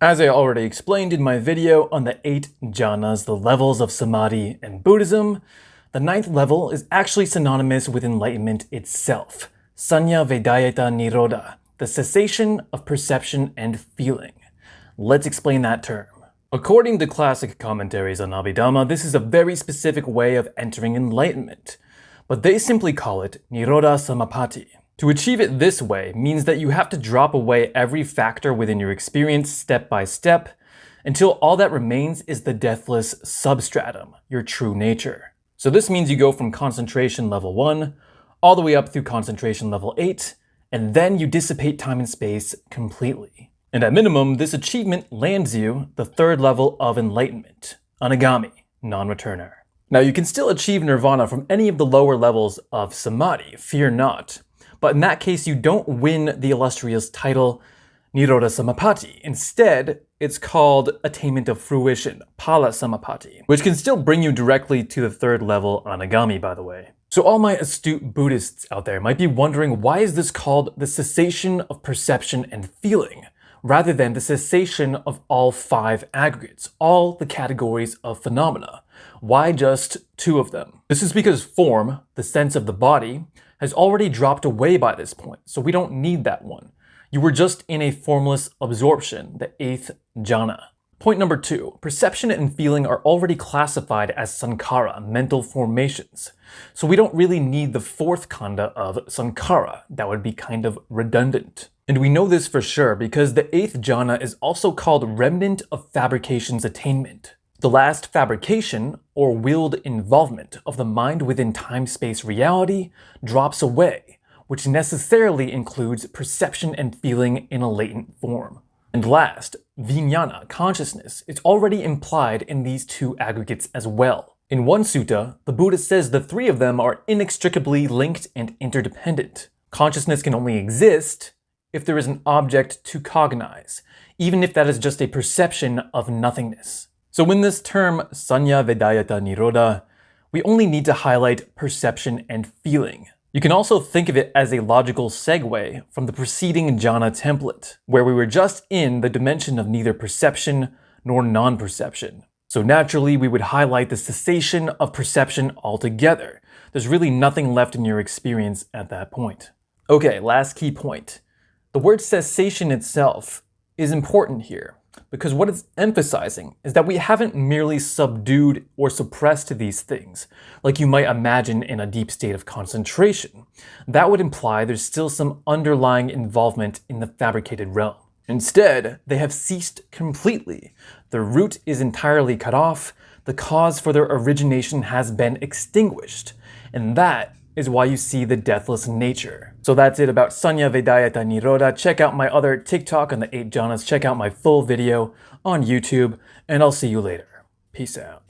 As I already explained in my video on the 8 jhanas, the levels of samadhi in Buddhism, the ninth level is actually synonymous with enlightenment itself, Sanya Vedayita Nirodha, the cessation of perception and feeling. Let's explain that term. According to classic commentaries on Abhidhamma, this is a very specific way of entering enlightenment, but they simply call it Nirodha Samapatti. To achieve it this way means that you have to drop away every factor within your experience step by step until all that remains is the deathless substratum, your true nature. So this means you go from concentration level 1 all the way up through concentration level 8, and then you dissipate time and space completely. And at minimum, this achievement lands you the third level of enlightenment, Anagami, non-returner. Now you can still achieve nirvana from any of the lower levels of samadhi, fear not. But in that case, you don't win the illustrious title Nirodha Samapatti. Instead, it's called Attainment of Fruition, Phala Samapatti, which can still bring you directly to the third level Anagami, by the way. So all my astute Buddhists out there might be wondering why is this called the cessation of perception and feeling, rather than the cessation of all five aggregates, all the categories of phenomena. Why just two of them? This is because form, the sense of the body, has already dropped away by this point, so we don't need that one. You were just in a formless absorption, the eighth jhana. Point number two, perception and feeling are already classified as sankhara, mental formations. So we don't really need the fourth khandha of sankhara. That would be kind of redundant. And we know this for sure because the eighth jhana is also called remnant of fabrication's attainment. The last fabrication, or willed involvement, of the mind within time-space reality drops away, which necessarily includes perception and feeling in a latent form. And last, vijnana, consciousness, is already implied in these two aggregates as well. In one sutta, the Buddha says the three of them are inextricably linked and interdependent. Consciousness can only exist if there is an object to cognize, even if that is just a perception of nothingness. So in this term, Sanya Vedayita Nirodha, we only need to highlight perception and feeling, you can also think of it as a logical segue from the preceding jhana template, where we were just in the dimension of neither perception nor non-perception. So naturally, we would highlight the cessation of perception altogether. There's really nothing left in your experience at that point. Okay, last key point. The word cessation itself is important here because what it's emphasizing is that we haven't merely subdued or suppressed these things, like you might imagine in a deep state of concentration. That would imply there's still some underlying involvement in the fabricated realm. Instead, they have ceased completely. The root is entirely cut off, the cause for their origination has been extinguished, and that is why you see the deathless nature. So that's it about Sanya Vedayita Nirodha. Check out my other TikTok on the 8 jhanas. Check out my full video on YouTube, and I'll see you later. Peace out.